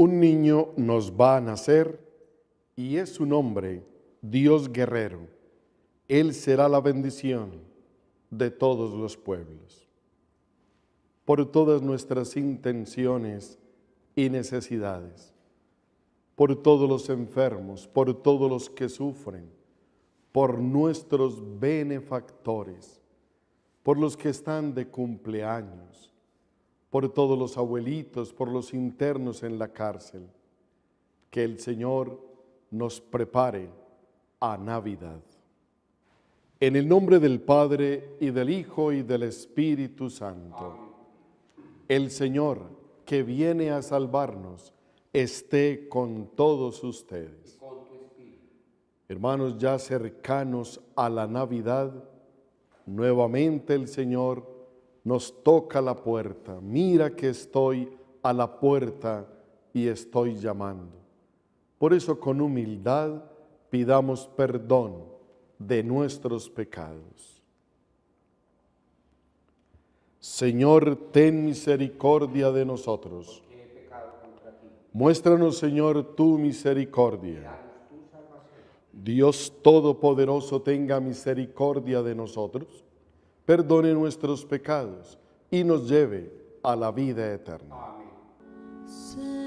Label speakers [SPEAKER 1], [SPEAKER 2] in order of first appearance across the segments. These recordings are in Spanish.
[SPEAKER 1] Un niño nos va a nacer y es su nombre, Dios guerrero. Él será la bendición de todos los pueblos. Por todas nuestras intenciones y necesidades, por todos los enfermos, por todos los que sufren, por nuestros benefactores, por los que están de cumpleaños, por todos los abuelitos, por los internos en la cárcel. Que el Señor nos prepare a Navidad. En el nombre del Padre, y del Hijo, y del Espíritu Santo. El Señor, que viene a salvarnos, esté con todos ustedes. Hermanos, ya cercanos a la Navidad, nuevamente el Señor nos toca la puerta. Mira que estoy a la puerta y estoy llamando. Por eso con humildad pidamos perdón de nuestros pecados. Señor, ten misericordia de nosotros. Muéstranos, Señor, tu misericordia. Dios Todopoderoso tenga misericordia de nosotros, perdone nuestros pecados y nos lleve a la vida eterna.
[SPEAKER 2] Señor,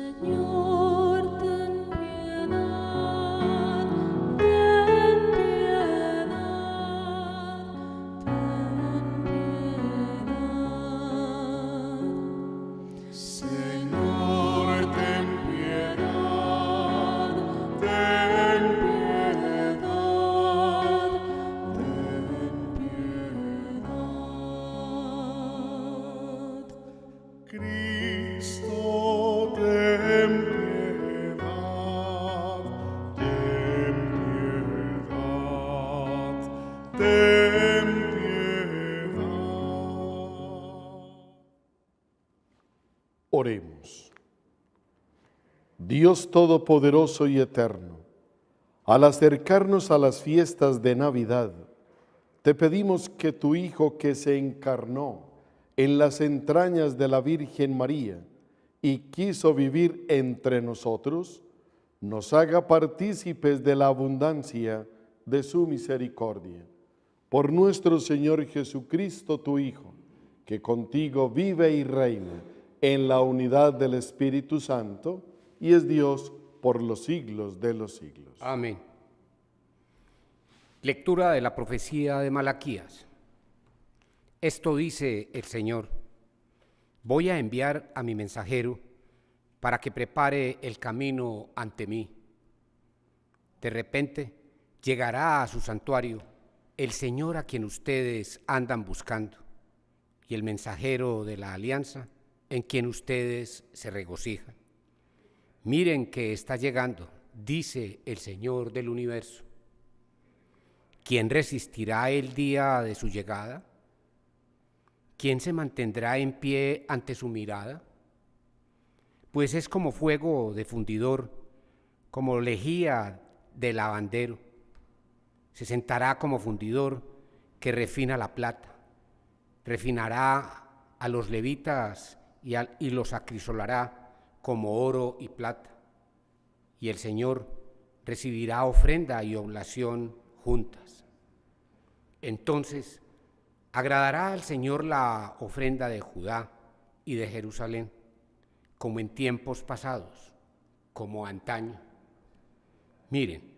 [SPEAKER 1] Dios Todopoderoso y Eterno, al acercarnos a las fiestas de Navidad, te pedimos que tu Hijo que se encarnó en las entrañas de la Virgen María y quiso vivir entre nosotros, nos haga partícipes de la abundancia de su misericordia. Por nuestro Señor Jesucristo, tu Hijo, que contigo vive y reina en la unidad del Espíritu Santo y es Dios por los siglos de los siglos.
[SPEAKER 3] Amén. Lectura de la profecía de Malaquías. Esto dice el Señor. Voy a enviar a mi mensajero para que prepare el camino ante mí. De repente llegará a su santuario el Señor a quien ustedes andan buscando y el mensajero de la alianza en quien ustedes se regocijan. Miren que está llegando, dice el Señor del universo. ¿Quién resistirá el día de su llegada? ¿Quién se mantendrá en pie ante su mirada? Pues es como fuego de fundidor, como lejía de lavandero. Se sentará como fundidor que refina la plata. Refinará a los levitas y, y los acrisolará como oro y plata. Y el Señor recibirá ofrenda y oblación juntas. Entonces agradará al Señor la ofrenda de Judá y de Jerusalén, como en tiempos pasados, como antaño. Miren,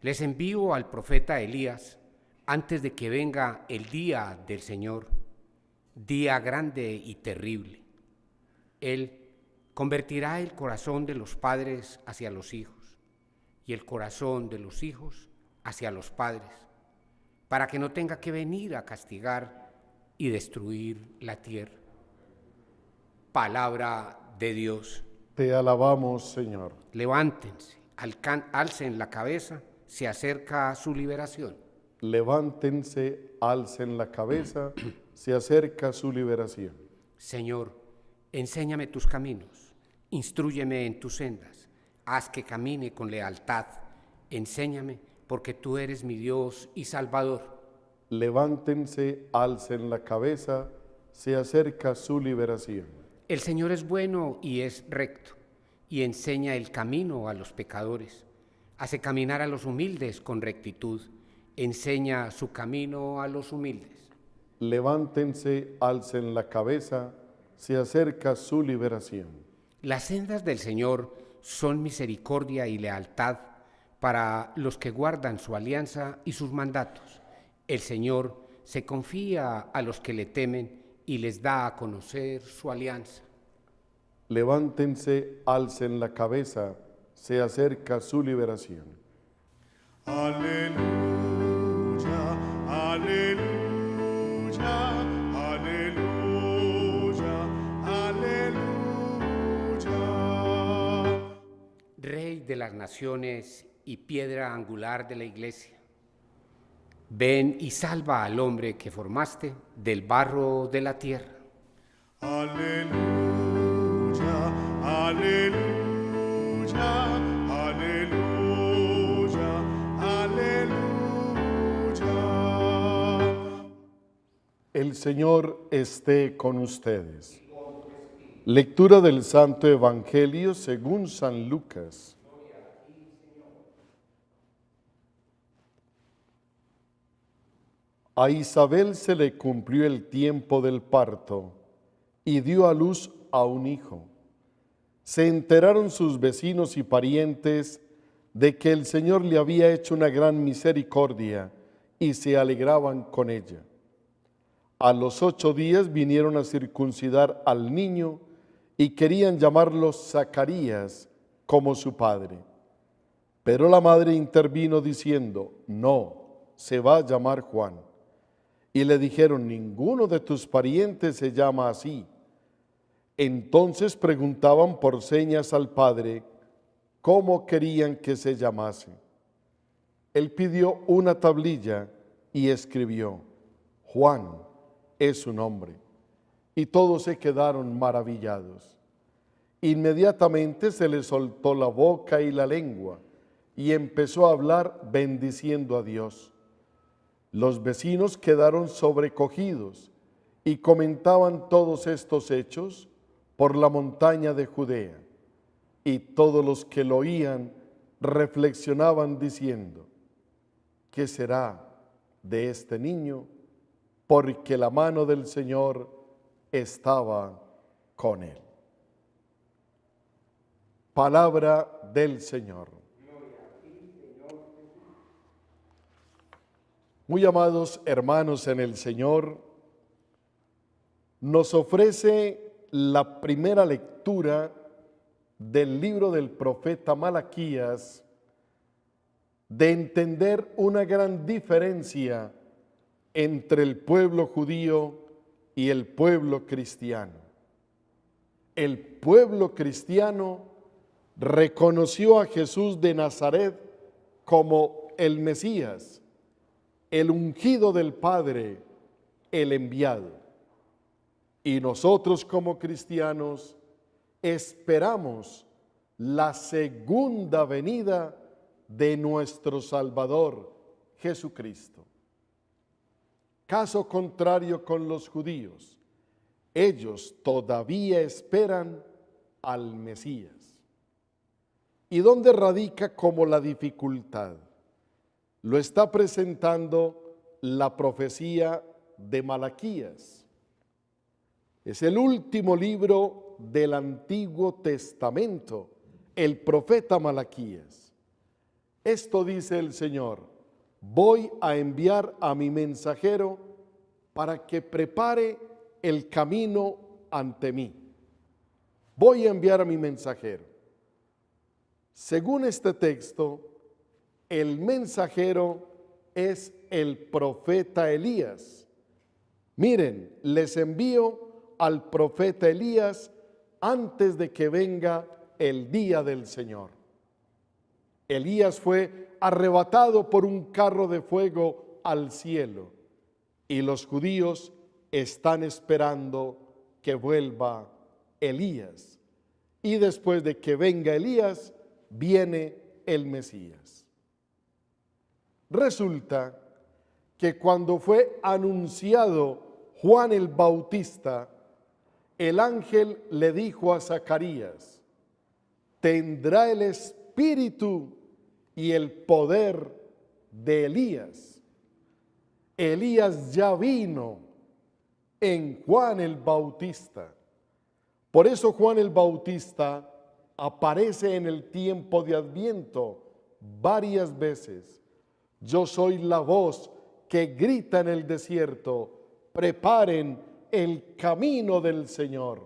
[SPEAKER 3] les envío al profeta Elías antes de que venga el día del Señor, día grande y terrible. Él convertirá el corazón de los padres hacia los hijos y el corazón de los hijos hacia los padres, para que no tenga que venir a castigar y destruir la tierra. Palabra de Dios.
[SPEAKER 1] Te alabamos, Señor.
[SPEAKER 3] Levántense, alcen la cabeza, se acerca su liberación.
[SPEAKER 1] Levántense, alcen la cabeza, se acerca su liberación.
[SPEAKER 3] Señor, enséñame tus caminos, instrúyeme en tus sendas, haz que camine con lealtad, enséñame porque tú eres mi Dios y Salvador.
[SPEAKER 1] Levántense, alcen la cabeza, se acerca su liberación.
[SPEAKER 3] El Señor es bueno y es recto, y enseña el camino a los pecadores. Hace caminar a los humildes con rectitud. Enseña su camino a los humildes.
[SPEAKER 1] Levántense, alcen la cabeza, se acerca su liberación.
[SPEAKER 3] Las sendas del Señor son misericordia y lealtad para los que guardan su alianza y sus mandatos. El Señor se confía a los que le temen y les da a conocer su alianza.
[SPEAKER 1] Levántense, alcen la cabeza, se acerca su liberación.
[SPEAKER 4] Aleluya, aleluya, aleluya,
[SPEAKER 3] Rey de las naciones y piedra angular de la iglesia. Ven y salva al hombre que formaste del barro de la tierra.
[SPEAKER 4] Aleluya, aleluya, aleluya, aleluya.
[SPEAKER 1] El Señor esté con ustedes. Lectura del Santo Evangelio según San Lucas. A Isabel se le cumplió el tiempo del parto y dio a luz a un hijo. Se enteraron sus vecinos y parientes de que el Señor le había hecho una gran misericordia y se alegraban con ella. A los ocho días vinieron a circuncidar al niño y querían llamarlo Zacarías como su padre. Pero la madre intervino diciendo, no, se va a llamar Juan. Y le dijeron, ninguno de tus parientes se llama así. Entonces preguntaban por señas al padre cómo querían que se llamase. Él pidió una tablilla y escribió, Juan es su nombre. Y todos se quedaron maravillados. Inmediatamente se le soltó la boca y la lengua y empezó a hablar bendiciendo a Dios. Los vecinos quedaron sobrecogidos y comentaban todos estos hechos por la montaña de Judea. Y todos los que lo oían reflexionaban diciendo, ¿qué será de este niño? Porque la mano del Señor estaba con él. Palabra del Señor. Muy amados hermanos en el Señor, nos ofrece la primera lectura del libro del profeta Malaquías de entender una gran diferencia entre el pueblo judío y el pueblo cristiano. El pueblo cristiano reconoció a Jesús de Nazaret como el Mesías, el ungido del Padre, el enviado. Y nosotros como cristianos esperamos la segunda venida de nuestro Salvador Jesucristo. Caso contrario con los judíos, ellos todavía esperan al Mesías. ¿Y dónde radica como la dificultad? Lo está presentando la profecía de Malaquías. Es el último libro del Antiguo Testamento, el profeta Malaquías. Esto dice el Señor, voy a enviar a mi mensajero para que prepare el camino ante mí. Voy a enviar a mi mensajero. Según este texto, el mensajero es el profeta Elías. Miren, les envío al profeta Elías antes de que venga el día del Señor. Elías fue arrebatado por un carro de fuego al cielo y los judíos están esperando que vuelva Elías. Y después de que venga Elías, viene el Mesías. Resulta que cuando fue anunciado Juan el Bautista, el ángel le dijo a Zacarías, tendrá el espíritu y el poder de Elías. Elías ya vino en Juan el Bautista. Por eso Juan el Bautista aparece en el tiempo de Adviento varias veces. Yo soy la voz que grita en el desierto, preparen el camino del Señor.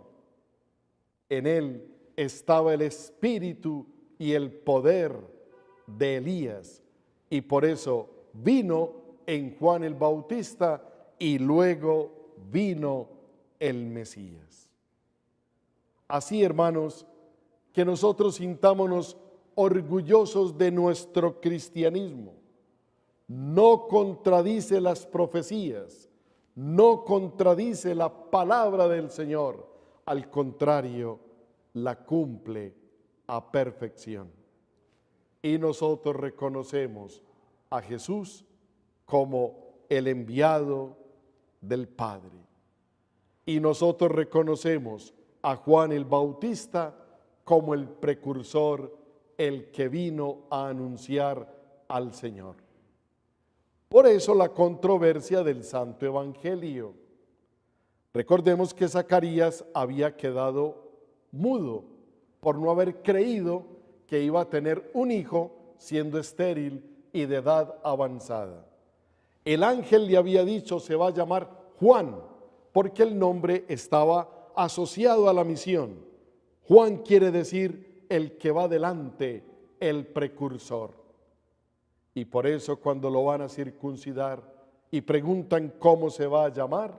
[SPEAKER 1] En él estaba el espíritu y el poder de Elías y por eso vino en Juan el Bautista y luego vino el Mesías. Así, hermanos, que nosotros sintámonos orgullosos de nuestro cristianismo. No contradice las profecías, no contradice la palabra del Señor, al contrario, la cumple a perfección. Y nosotros reconocemos a Jesús como el enviado del Padre. Y nosotros reconocemos a Juan el Bautista como el precursor, el que vino a anunciar al Señor. Por eso la controversia del Santo Evangelio. Recordemos que Zacarías había quedado mudo por no haber creído que iba a tener un hijo siendo estéril y de edad avanzada. El ángel le había dicho se va a llamar Juan porque el nombre estaba asociado a la misión. Juan quiere decir el que va delante, el precursor. Y por eso cuando lo van a circuncidar y preguntan cómo se va a llamar,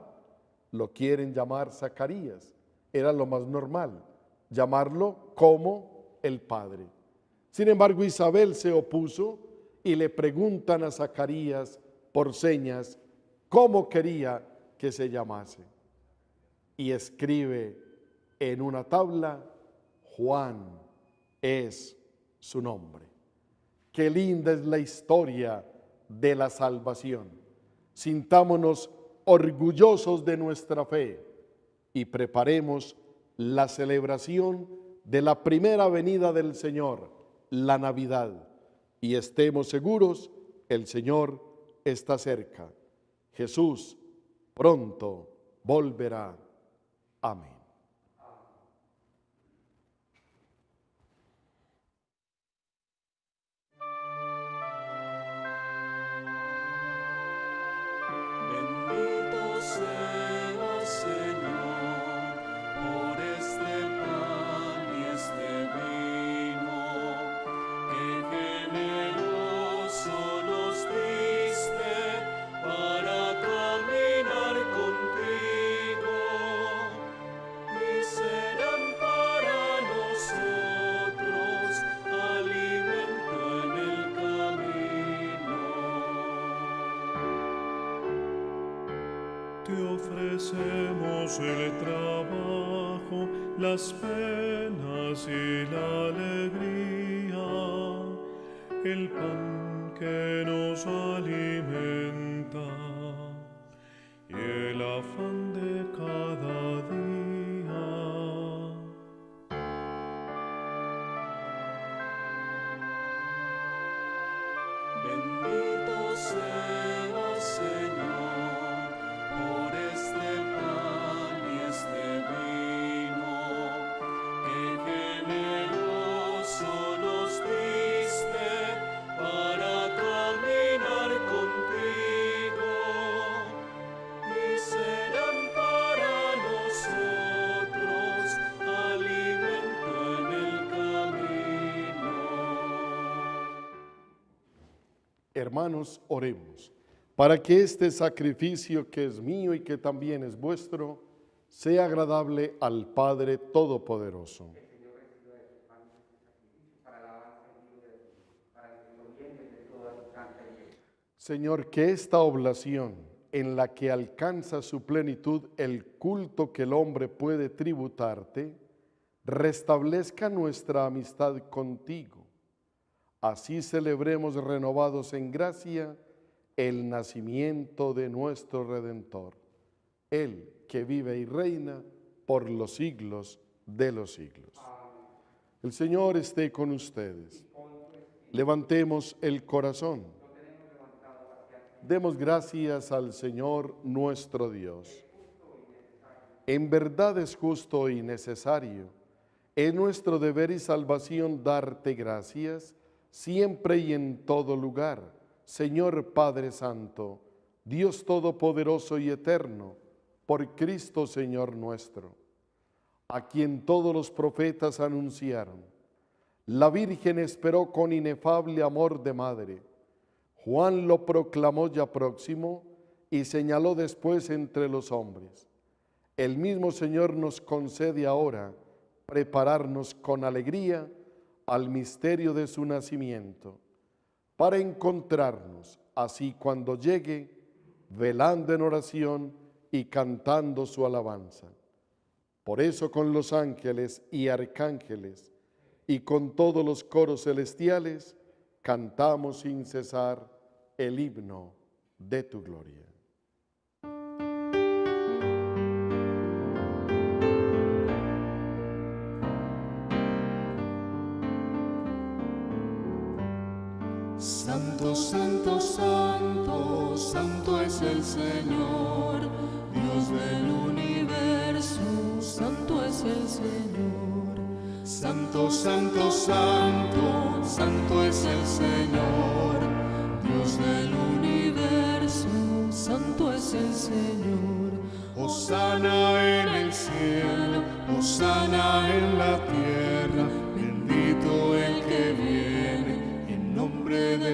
[SPEAKER 1] lo quieren llamar Zacarías. Era lo más normal, llamarlo como el Padre. Sin embargo, Isabel se opuso y le preguntan a Zacarías por señas cómo quería que se llamase. Y escribe en una tabla Juan es su nombre. Qué linda es la historia de la salvación. Sintámonos orgullosos de nuestra fe y preparemos la celebración de la primera venida del Señor, la Navidad. Y estemos seguros, el Señor está cerca. Jesús pronto volverá. Amén.
[SPEAKER 4] Ofrecemos el trabajo, las penas y la alegría, el pan que nos alimenta y el afán
[SPEAKER 1] Hermanos, oremos para que este sacrificio que es mío y que también es vuestro sea agradable al Padre Todopoderoso. Señor, que esta oblación en la que alcanza su plenitud el culto que el hombre puede tributarte, restablezca nuestra amistad contigo. Así celebremos renovados en gracia el nacimiento de nuestro Redentor, Él que vive y reina por los siglos de los siglos. El Señor esté con ustedes. Levantemos el corazón. Demos gracias al Señor nuestro Dios. En verdad es justo y necesario. Es nuestro deber y salvación darte gracias siempre y en todo lugar. Señor Padre Santo, Dios Todopoderoso y Eterno, por Cristo Señor nuestro, a quien todos los profetas anunciaron. La Virgen esperó con inefable amor de madre. Juan lo proclamó ya próximo y señaló después entre los hombres. El mismo Señor nos concede ahora prepararnos con alegría al misterio de su nacimiento, para encontrarnos así cuando llegue, velando en oración y cantando su alabanza. Por eso con los ángeles y arcángeles y con todos los coros celestiales cantamos sin cesar el himno de tu gloria.
[SPEAKER 2] Santo, santo, santo, santo es el Señor, Dios del universo, santo es el Señor. Santo, santo, santo, santo es el Señor, Dios del universo, santo es el Señor. Osana en el cielo, Osana en la tierra, bendito el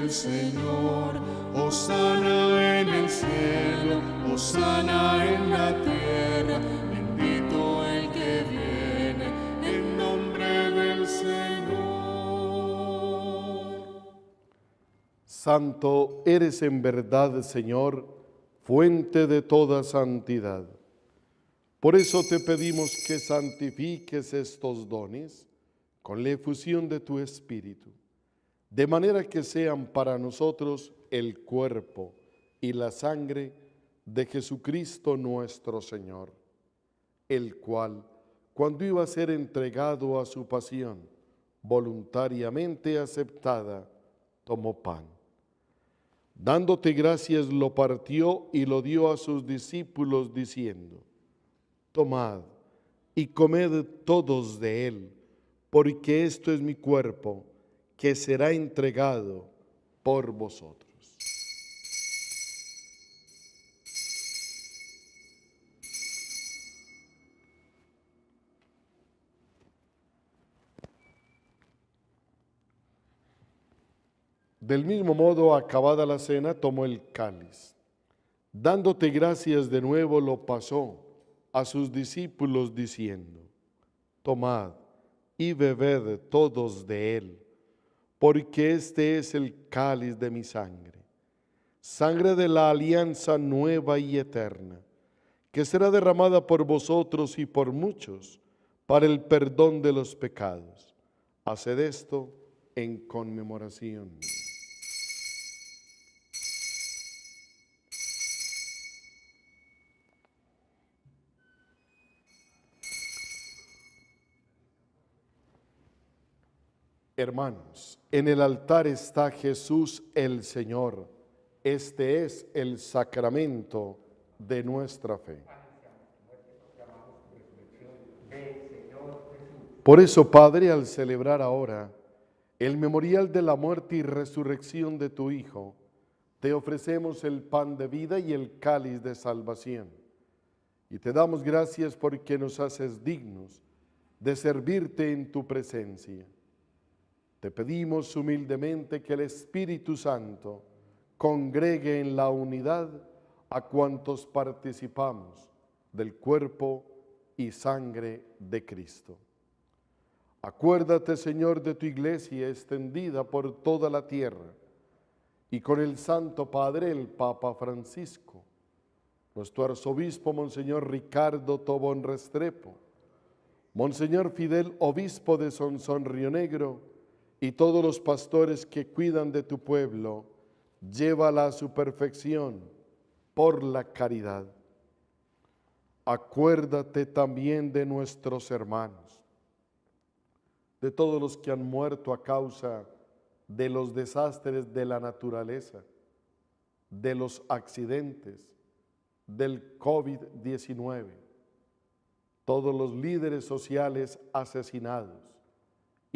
[SPEAKER 2] del Señor. Osana en el cielo, Osana en la tierra, bendito el que viene en nombre del Señor.
[SPEAKER 1] Santo eres en verdad, Señor, fuente de toda santidad. Por eso te pedimos que santifiques estos dones con la efusión de tu Espíritu, de manera que sean para nosotros el cuerpo y la sangre de Jesucristo nuestro Señor, el cual, cuando iba a ser entregado a su pasión, voluntariamente aceptada, tomó pan. Dándote gracias, lo partió y lo dio a sus discípulos, diciendo, Tomad y comed todos de él, porque esto es mi cuerpo, que será entregado por vosotros. Del mismo modo, acabada la cena, tomó el cáliz. Dándote gracias de nuevo, lo pasó a sus discípulos diciendo, Tomad y bebed todos de él, porque este es el cáliz de mi sangre, sangre de la alianza nueva y eterna, que será derramada por vosotros y por muchos para el perdón de los pecados. Haced esto en conmemoración. Hermanos, en el altar está Jesús el Señor. Este es el sacramento de nuestra fe. Por eso, Padre, al celebrar ahora el memorial de la muerte y resurrección de tu Hijo, te ofrecemos el pan de vida y el cáliz de salvación. Y te damos gracias porque nos haces dignos de servirte en tu presencia. Te pedimos humildemente que el Espíritu Santo congregue en la unidad a cuantos participamos del cuerpo y sangre de Cristo. Acuérdate, Señor, de tu iglesia extendida por toda la tierra y con el Santo Padre, el Papa Francisco, nuestro arzobispo, Monseñor Ricardo Tobón Restrepo, Monseñor Fidel, obispo de Sonsón Río Negro, y todos los pastores que cuidan de tu pueblo, llévala a su perfección por la caridad. Acuérdate también de nuestros hermanos, de todos los que han muerto a causa de los desastres de la naturaleza, de los accidentes, del COVID-19, todos los líderes sociales asesinados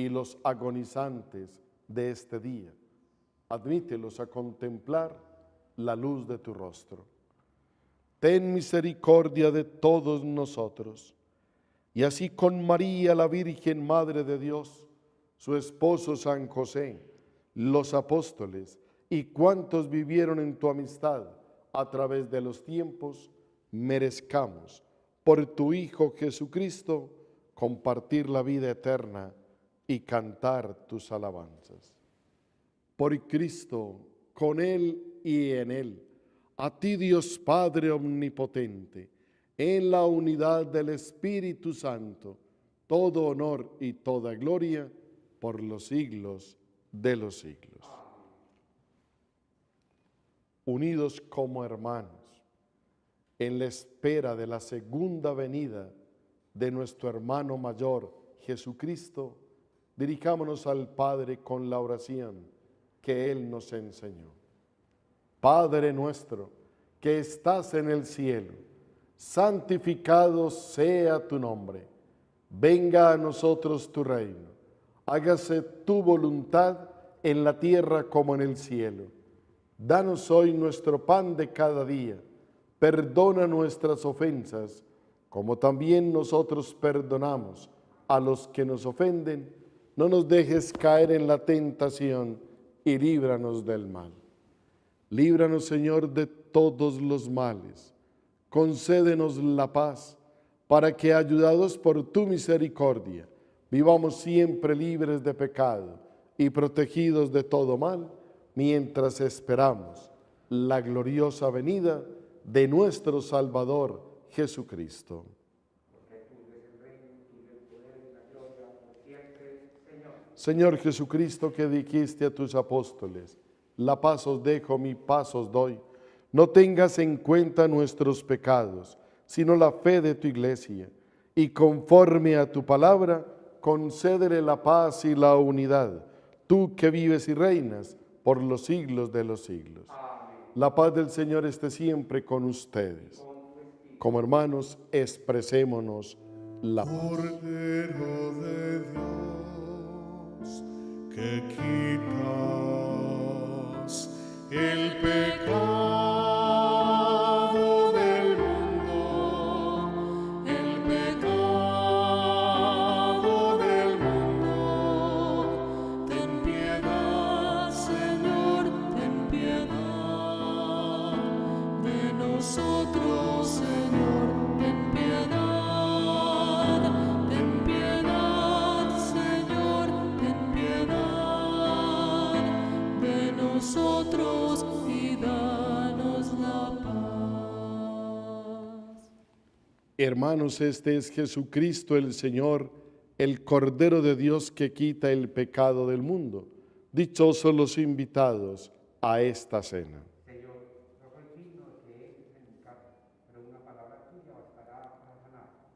[SPEAKER 1] y los agonizantes de este día. Admítelos a contemplar la luz de tu rostro. Ten misericordia de todos nosotros. Y así con María, la Virgen Madre de Dios, su esposo San José, los apóstoles y cuantos vivieron en tu amistad a través de los tiempos, merezcamos por tu Hijo Jesucristo compartir la vida eterna y cantar tus alabanzas. Por Cristo, con Él y en Él, a ti Dios Padre Omnipotente, en la unidad del Espíritu Santo, todo honor y toda gloria por los siglos de los siglos. Unidos como hermanos, en la espera de la segunda venida de nuestro hermano mayor Jesucristo, dirijámonos al Padre con la oración que Él nos enseñó. Padre nuestro, que estás en el cielo, santificado sea tu nombre. Venga a nosotros tu reino. Hágase tu voluntad en la tierra como en el cielo. Danos hoy nuestro pan de cada día. Perdona nuestras ofensas, como también nosotros perdonamos a los que nos ofenden. No nos dejes caer en la tentación y líbranos del mal. Líbranos, Señor, de todos los males. Concédenos la paz, para que, ayudados por tu misericordia, vivamos siempre libres de pecado y protegidos de todo mal, mientras esperamos la gloriosa venida de nuestro Salvador Jesucristo. Señor Jesucristo, que dijiste a tus apóstoles, la paz os dejo, mi paz os doy. No tengas en cuenta nuestros pecados, sino la fe de tu iglesia. Y conforme a tu palabra, concédele la paz y la unidad, tú que vives y reinas por los siglos de los siglos. La paz del Señor esté siempre con ustedes. Como hermanos, expresémonos la paz.
[SPEAKER 4] Cordero de Dios, que quitas el pecado
[SPEAKER 1] Hermanos, este es Jesucristo el Señor, el Cordero de Dios que quita el pecado del mundo. Dichosos los invitados a esta cena.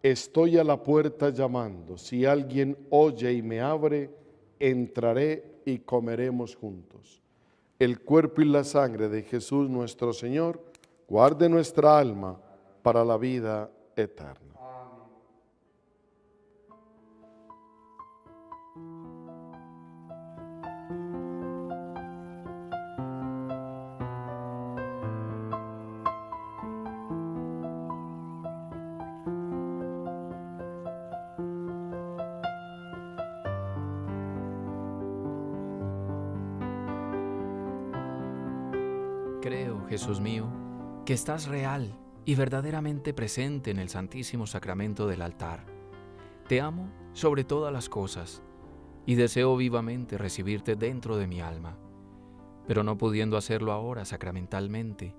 [SPEAKER 1] Estoy a la puerta llamando. Si alguien oye y me abre, entraré y comeremos juntos. El cuerpo y la sangre de Jesús nuestro Señor guarde nuestra alma para la vida eterna.
[SPEAKER 5] Creo, Jesús mío, que estás real y verdaderamente presente en el Santísimo Sacramento del altar. Te amo sobre todas las cosas y deseo vivamente recibirte dentro de mi alma. Pero no pudiendo hacerlo ahora sacramentalmente,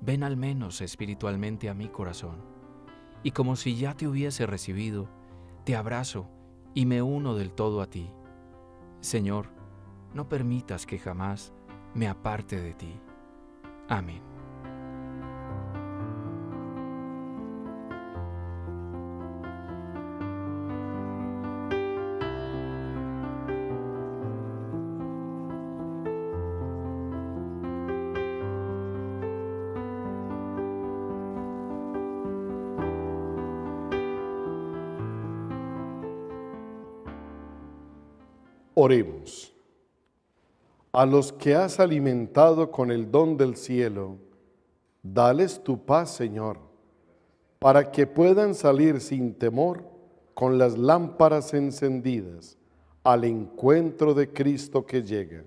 [SPEAKER 5] ven al menos espiritualmente a mi corazón. Y como si ya te hubiese recibido, te abrazo y me uno del todo a ti. Señor, no permitas que jamás me aparte de ti. Amén.
[SPEAKER 4] Oremos. A los que has alimentado con el don del cielo, dales tu paz, Señor, para que puedan salir sin temor con las lámparas encendidas al encuentro de Cristo que llega,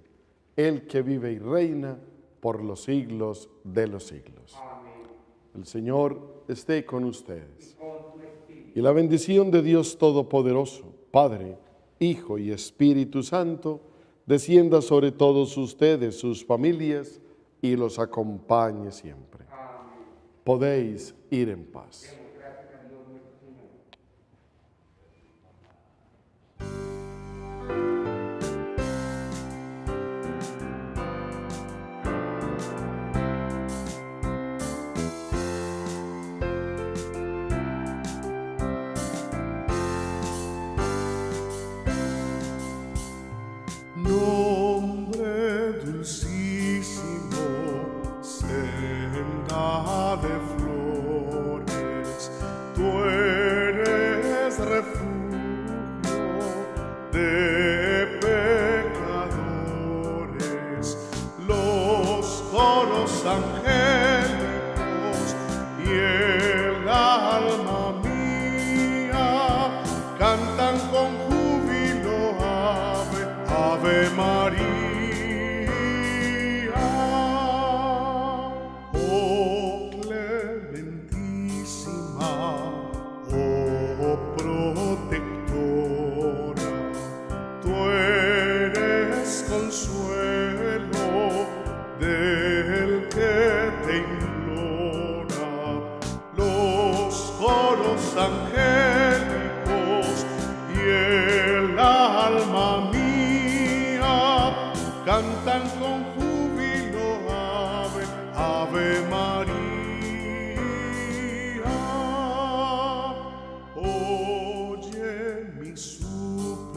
[SPEAKER 4] el que vive y reina por los siglos de los siglos. El Señor esté con ustedes. Y la bendición de Dios Todopoderoso, Padre, Hijo y Espíritu Santo, descienda sobre todos ustedes, sus familias, y los acompañe siempre. Podéis ir en paz.